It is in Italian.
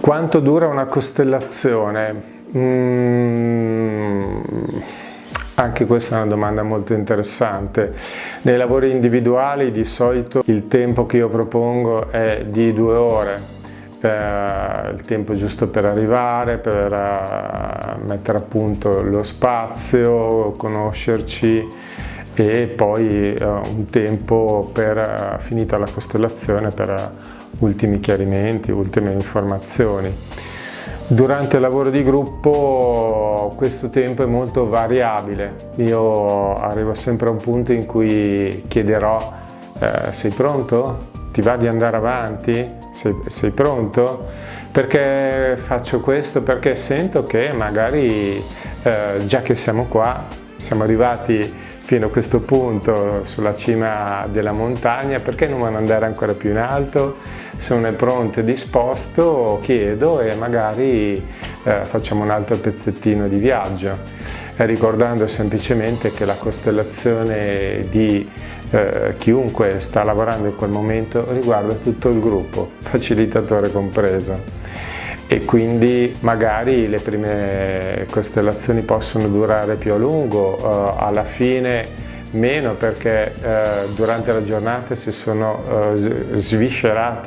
Quanto dura una costellazione? Mm, anche questa è una domanda molto interessante. Nei lavori individuali di solito il tempo che io propongo è di due ore, il tempo giusto per arrivare, per uh, mettere a punto lo spazio, conoscerci e poi uh, un tempo per, uh, finita la costellazione, per ultimi chiarimenti, ultime informazioni. Durante il lavoro di gruppo questo tempo è molto variabile, io arrivo sempre a un punto in cui chiederò eh, sei pronto? Ti va di andare avanti? Sei, sei, pronto? Perché faccio questo? Perché sento che magari eh, già che siamo qua, siamo arrivati fino a questo punto sulla cima della montagna, perché non andare ancora più in alto? è pronto e disposto chiedo e magari eh, facciamo un altro pezzettino di viaggio eh, ricordando semplicemente che la costellazione di eh, chiunque sta lavorando in quel momento riguarda tutto il gruppo, facilitatore compreso e quindi magari le prime costellazioni possono durare più a lungo, eh, alla fine meno perché eh, durante la giornata si sono eh, sviscerati